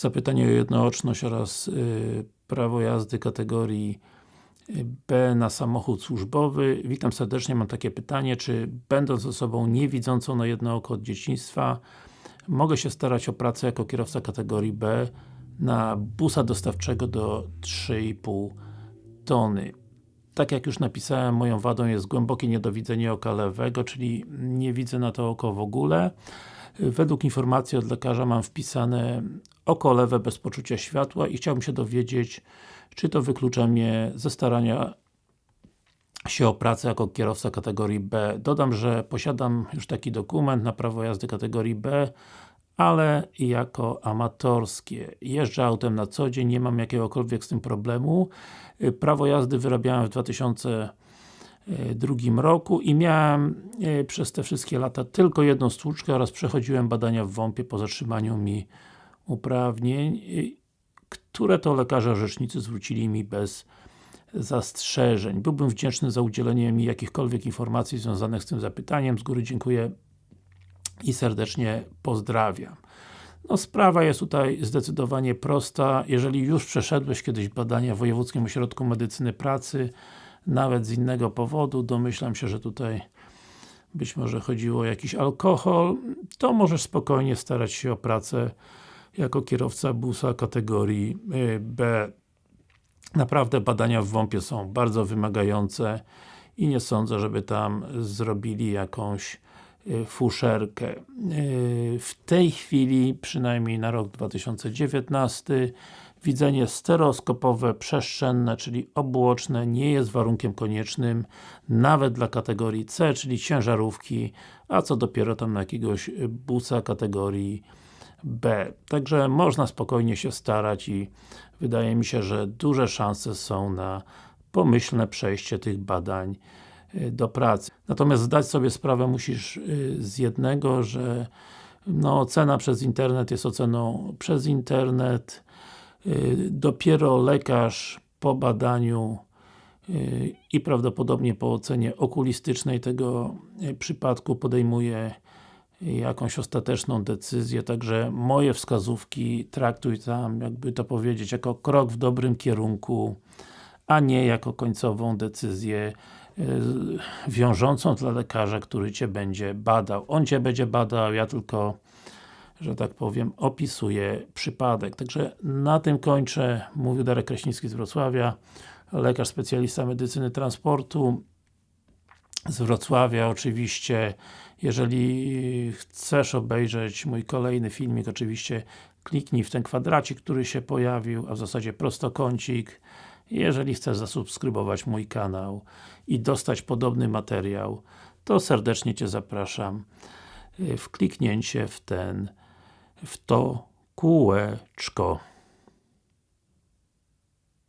zapytanie o jednooczność oraz y, prawo jazdy kategorii y, B na samochód służbowy. Witam serdecznie, mam takie pytanie, czy będąc osobą niewidzącą na jedno oko od dzieciństwa mogę się starać o pracę jako kierowca kategorii B na busa dostawczego do 3,5 tony. Tak jak już napisałem, moją wadą jest głębokie niedowidzenie oka lewego, czyli nie widzę na to oko w ogóle. Według informacji od lekarza mam wpisane oko lewe bez poczucia światła i chciałbym się dowiedzieć, czy to wyklucza mnie ze starania się o pracę jako kierowca kategorii B. Dodam, że posiadam już taki dokument na prawo jazdy kategorii B, ale jako amatorskie. Jeżdżę autem na co dzień, nie mam jakiegokolwiek z tym problemu. Prawo jazdy wyrabiałem w 2002 roku i miałem e, przez te wszystkie lata tylko jedną stłuczkę oraz przechodziłem badania w WOMP-ie po zatrzymaniu mi uprawnień, które to lekarze orzecznicy zwrócili mi bez zastrzeżeń. Byłbym wdzięczny za udzielenie mi jakichkolwiek informacji związanych z tym zapytaniem. Z góry dziękuję i serdecznie pozdrawiam. No sprawa jest tutaj zdecydowanie prosta. Jeżeli już przeszedłeś kiedyś badania w Wojewódzkim Ośrodku Medycyny Pracy, nawet z innego powodu, domyślam się, że tutaj być może chodziło o jakiś alkohol, to możesz spokojnie starać się o pracę jako kierowca busa kategorii y, B. Naprawdę badania w WOMP-ie są bardzo wymagające i nie sądzę, żeby tam zrobili jakąś y, fuszerkę. Y, w tej chwili, przynajmniej na rok 2019 widzenie stereoskopowe, przestrzenne, czyli obuoczne nie jest warunkiem koniecznym nawet dla kategorii C, czyli ciężarówki, a co dopiero tam na jakiegoś busa kategorii B. Także można spokojnie się starać i wydaje mi się, że duże szanse są na pomyślne przejście tych badań y, do pracy. Natomiast zdać sobie sprawę musisz y, z jednego, że no, ocena przez internet jest oceną przez internet. Y, dopiero lekarz po badaniu i prawdopodobnie po ocenie okulistycznej tego przypadku podejmuje jakąś ostateczną decyzję, także moje wskazówki traktuj tam, jakby to powiedzieć, jako krok w dobrym kierunku, a nie jako końcową decyzję yy, wiążącą dla lekarza, który Cię będzie badał. On Cię będzie badał, ja tylko że tak powiem, opisuję przypadek. Także na tym kończę. Mówił Darek Kraśnicki z Wrocławia, lekarz specjalista medycyny transportu z Wrocławia oczywiście jeżeli chcesz obejrzeć mój kolejny filmik, oczywiście kliknij w ten kwadracik, który się pojawił, a w zasadzie prostokącik jeżeli chcesz zasubskrybować mój kanał i dostać podobny materiał, to serdecznie Cię zapraszam w kliknięcie w ten, w to kółeczko.